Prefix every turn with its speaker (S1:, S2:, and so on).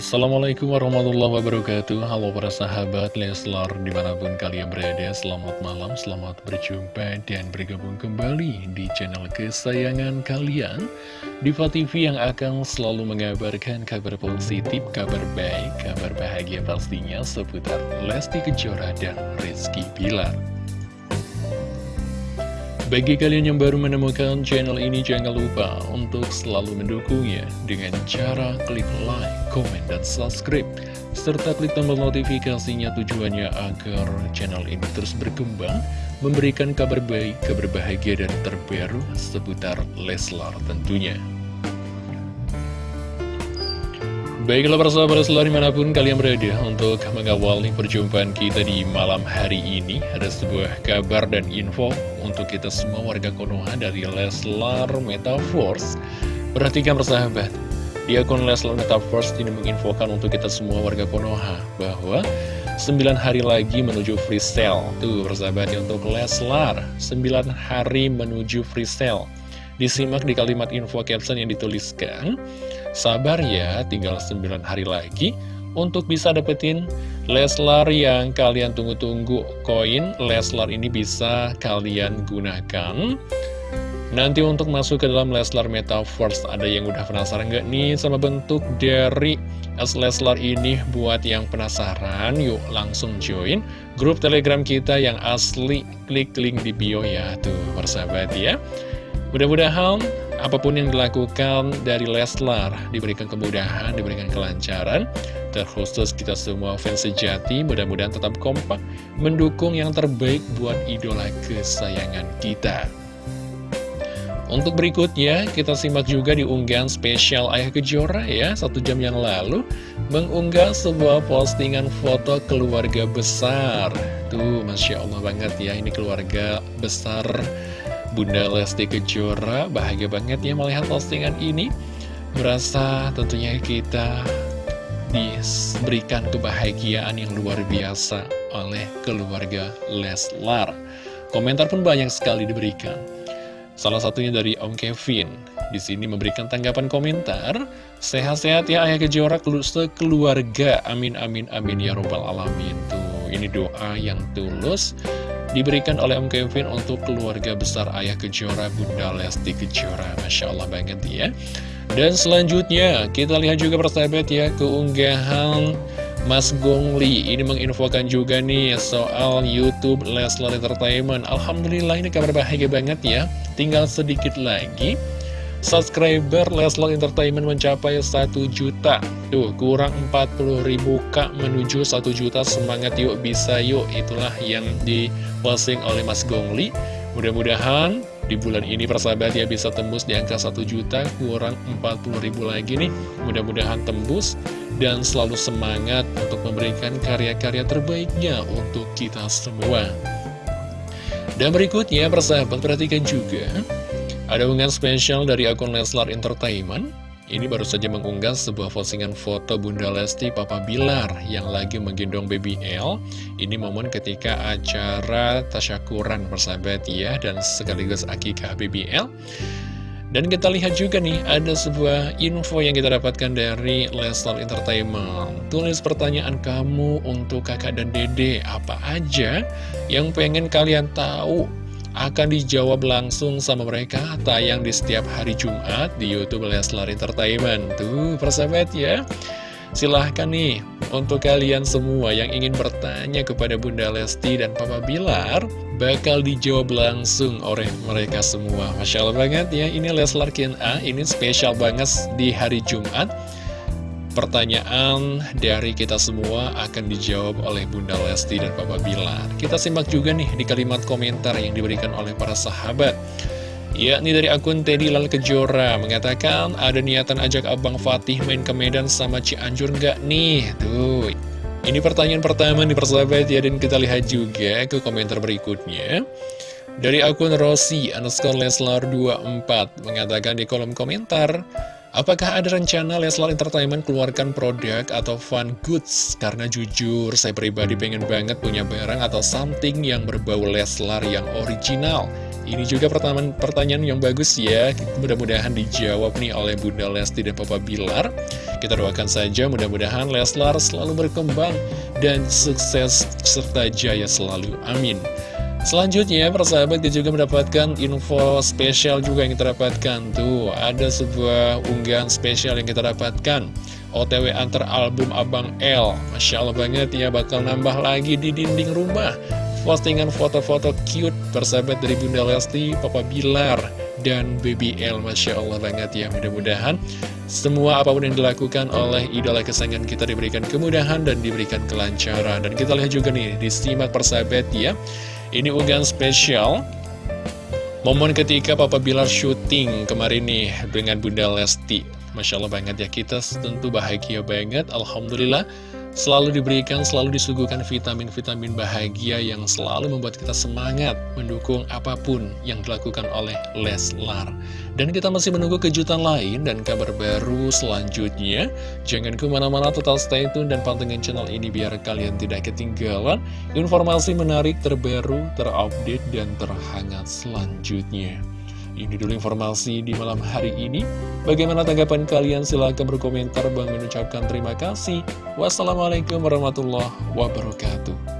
S1: Assalamualaikum warahmatullahi wabarakatuh. Halo para sahabat Leslar di mana pun kalian berada Selamat malam, selamat berjumpa dan bergabung kembali di channel kesayangan kalian. Diva TV yang akan selalu mengabarkan kabar positif, kabar baik, kabar bahagia pastinya seputar Lesti Kejora dan Rizky Pilar bagi kalian yang baru menemukan channel ini, jangan lupa untuk selalu mendukungnya dengan cara klik like, comment, dan subscribe. Serta klik tombol notifikasinya tujuannya agar channel ini terus berkembang, memberikan kabar baik, kabar bahagia, dan terbaru seputar Leslar tentunya. Baiklah para sahabat selalu di mana pun kalian berada untuk mengawali perjumpaan kita di malam hari ini. Ada sebuah kabar dan info untuk kita semua warga Konoha dari Leslar Metaforce Perhatikan persahabat, di akun Leslar Metaforce ini menginfokan untuk kita semua warga Konoha Bahwa 9 hari lagi menuju free sale. Tuh persahabatnya untuk Leslar 9 hari menuju free sale Disimak di kalimat info caption yang dituliskan. Sabar ya, tinggal 9 hari lagi. Untuk bisa dapetin Leslar yang kalian tunggu-tunggu koin Leslar ini bisa kalian gunakan. Nanti untuk masuk ke dalam Leslar Metaverse Ada yang udah penasaran nggak nih sama bentuk dari S Leslar ini? Buat yang penasaran yuk langsung join grup telegram kita yang asli. Klik link di bio ya tuh persahabat ya Mudah-mudahan apa pun yang dilakukan dari Leslar diberikan kemudahan, diberikan kelancaran. Terkhusus kita semua fans sejati, mudah-mudahan tetap kompak mendukung yang terbaik buat idola kesayangan kita. Untuk berikutnya, kita simak juga di unggahan spesial Ayah Kejora ya, satu jam yang lalu, mengunggah sebuah postingan foto keluarga besar. Tuh, Masya Allah banget ya, ini keluarga besar Bunda Lesti Kejora bahagia banget ya melihat postingan ini. Merasa tentunya kita diberikan kebahagiaan yang luar biasa oleh keluarga Leslar. Komentar pun banyak sekali diberikan. Salah satunya dari Om Kevin. Di sini memberikan tanggapan komentar Sehat-sehat ya ayah kejora keluarga Amin amin amin ya robbal alamin. Tuh ini doa yang tulus diberikan oleh Om Kevin untuk keluarga besar Ayah Kejora Bunda Lesti Kejora. Masya Allah banget ya. Dan selanjutnya kita lihat juga persahabat ya keunggahan Mas Gongli. Ini menginfokan juga nih soal Youtube Leslar Entertainment. Alhamdulillah ini kabar bahagia banget ya. Tinggal sedikit lagi subscriber Leslar Entertainment mencapai 1 juta. Tuh kurang 40 ribu kak menuju 1 juta. Semangat yuk bisa yuk. Itulah yang diposting oleh Mas Gongli. Mudah-mudahan di bulan ini persahabat ya bisa tembus di angka 1 juta. Kurang 40 ribu lagi nih. Mudah-mudahan tembus dan selalu semangat untuk memberikan karya-karya terbaiknya untuk kita semua. Dan berikutnya persahabat perhatikan juga ada unggahan spesial dari akun Leslar Entertainment ini baru saja mengunggah sebuah postingan foto Bunda Lesti Papa Bilar yang lagi menggendong baby L. Ini momen ketika acara tasyakuran persahabat ya dan sekaligus akikah baby L. Dan kita lihat juga nih, ada sebuah info yang kita dapatkan dari Leslar Entertainment. Tulis pertanyaan kamu untuk kakak dan dede, apa aja yang pengen kalian tahu akan dijawab langsung sama mereka tayang di setiap hari Jumat di Youtube Leslar Entertainment. Tuh persahabat ya. Silahkan nih untuk kalian semua yang ingin bertanya kepada Bunda Lesti dan Papa Bilar bakal dijawab langsung oleh mereka semua. Masya Allah banget ya ini Leslar Q&A ini spesial banget di hari Jumat Pertanyaan dari kita semua akan dijawab oleh Bunda Lesti dan Papa Bilar. Kita simak juga nih di kalimat komentar yang diberikan oleh para sahabat. Yakni dari akun Teddy Lal Kejora mengatakan ada niatan ajak Abang Fatih main ke Medan sama Cianjur nggak nih? Tuh, ini pertanyaan pertama nih persahabat ya dan kita lihat juga ke komentar berikutnya. Dari akun Rossi underscore Leslar 24 mengatakan di kolom komentar Apakah ada rencana Leslar Entertainment keluarkan produk atau fun goods? Karena jujur, saya pribadi pengen banget punya barang atau something yang berbau Leslar yang original. Ini juga pertanyaan, pertanyaan yang bagus ya Mudah-mudahan dijawab nih oleh Bunda Lesti dan Papa Bilar Kita doakan saja mudah-mudahan Leslar selalu berkembang Dan sukses serta jaya selalu Amin Selanjutnya, persahabat kita juga mendapatkan info spesial juga yang kita dapatkan. Tuh, ada sebuah unggahan spesial yang kita dapatkan. OTW antar album Abang L. Masya Allah banget ya, bakal nambah lagi di dinding rumah. Postingan foto-foto cute persahabat dari Bunda Lesti, Papa Bilar, dan Baby L. Masya Allah banget ya, mudah-mudahan semua apa pun yang dilakukan oleh idola kesayangan kita diberikan kemudahan dan diberikan kelancaran. Dan kita lihat juga nih, disimak persahabat ya ini unggahan spesial. Momen ketika Papa Bilar syuting kemarin nih dengan Bunda Lesti. Masya Allah banget ya, kita tentu bahagia banget. Alhamdulillah selalu diberikan, selalu disuguhkan vitamin-vitamin bahagia yang selalu membuat kita semangat mendukung apa pun yang dilakukan oleh Leslar. Dan kita masih menunggu kejutan lain dan kabar baru selanjutnya. Jangan ke mana-mana total stay tune dan pantengin channel ini biar kalian tidak ketinggalan informasi menarik terbaru, terupdate, dan terhangat selanjutnya. Ini dulu informasi di malam hari ini. Bagaimana tanggapan kalian? Silahkan berkomentar. Bang mengucapkan terima kasih. Wassalamualaikum warahmatullahi wabarakatuh.